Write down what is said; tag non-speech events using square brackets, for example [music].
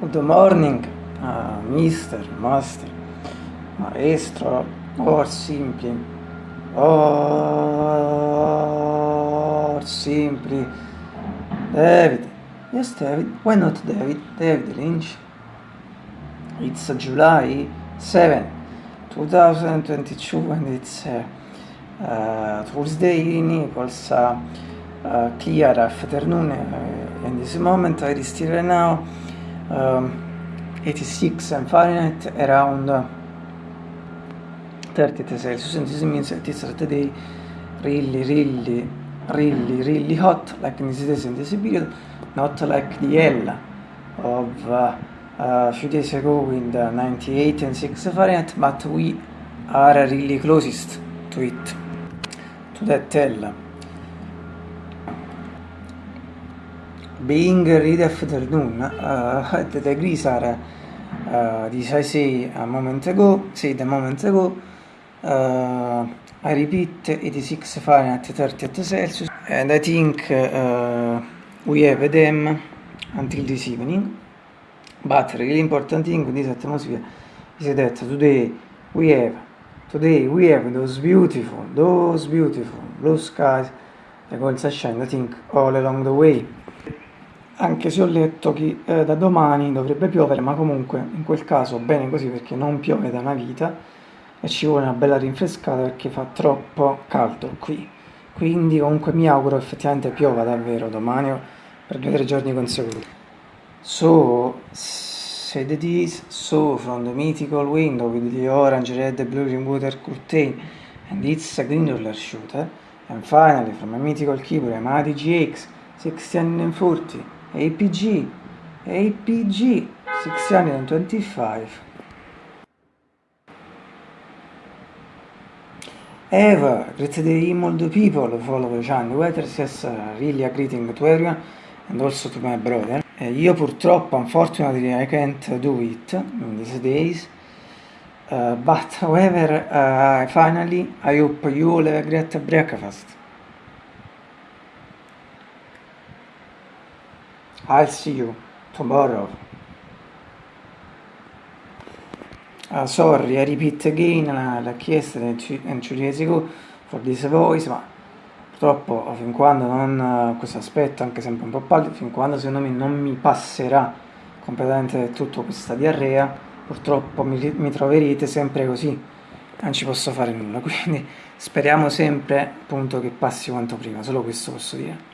Good morning, uh, mister, master, maestro, or simply, or simply, David. Yes, David. Why not David? David Lynch. It's July 7, 2022, and it's uh, uh, Thursday in Naples. Uh, uh, clear afternoon, uh, in this moment I still right now um, 86 and Fahrenheit around 30 Celsius and this means it is today really really really really hot like in this days in this period not like the L of uh, a few days ago with 98 and 6 Fahrenheit but we are really closest to it to that L being read afternoon uh, the degrees are uh, this I say a moment ago said a moment ago uh, I repeat 86 Fahrenheit 30 Celsius and I think uh, we have them until this evening. But really important thing with this atmosphere is that today we have today we have those beautiful those beautiful blue skies the gold sunshine I think all along the way anche se ho letto che eh, da domani dovrebbe piovere, ma comunque in quel caso bene così perché non piove da una vita e ci vuole una bella rinfrescata perché fa troppo caldo qui. Quindi comunque mi auguro effettivamente piova davvero domani per due o tre giorni consecutivi. So, said it is, so from the mythical window with the orange, red, blue, green water curtain and its a green roller shooter and finally from a mythical keyboard, a GX 1640 APG, APG 625. Eva, all the people follow Johnny Weathers, yes, really a greeting to everyone and also to my brother. Uh, io purtroppo, unfortunately, I can't do it in these days. Uh, but however, uh, finally, I hope you all have a great breakfast. I'll see you tomorrow. Uh, sorry, I repeat again, like yesterday and two for this voice, ma purtroppo fin quando non, uh, questo aspetto, anche sempre un po' pallido, fin quando secondo me non mi passerà completamente tutta questa diarrea, purtroppo mi, mi troverete sempre così, non ci posso fare nulla, [laughs] quindi speriamo sempre appunto che passi quanto prima, solo questo posso dire.